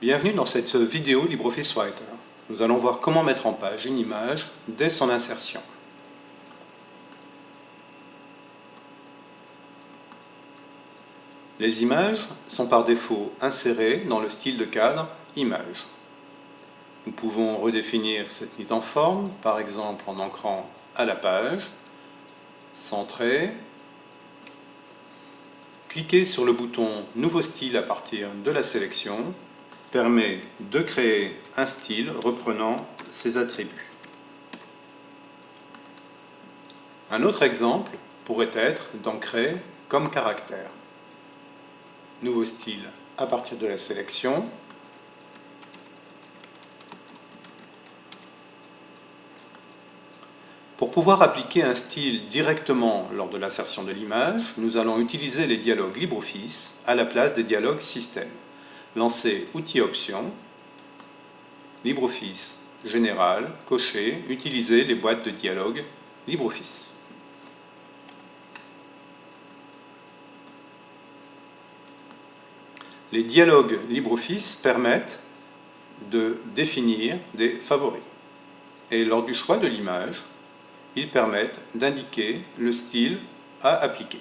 Bienvenue dans cette vidéo LibreOffice Writer. Nous allons voir comment mettre en page une image dès son insertion. Les images sont par défaut insérées dans le style de cadre Image. Nous pouvons redéfinir cette mise en forme, par exemple en ancrant à la page, centrer, cliquer sur le bouton Nouveau style à partir de la sélection permet de créer un style reprenant ses attributs. Un autre exemple pourrait être d'ancrer comme caractère. Nouveau style à partir de la sélection. Pour pouvoir appliquer un style directement lors de l'insertion de l'image, nous allons utiliser les dialogues LibreOffice à la place des dialogues système. Lancer Outils Options, LibreOffice Général, cocher, utiliser les boîtes de dialogue LibreOffice. Les dialogues LibreOffice permettent de définir des favoris. Et lors du choix de l'image, ils permettent d'indiquer le style à appliquer.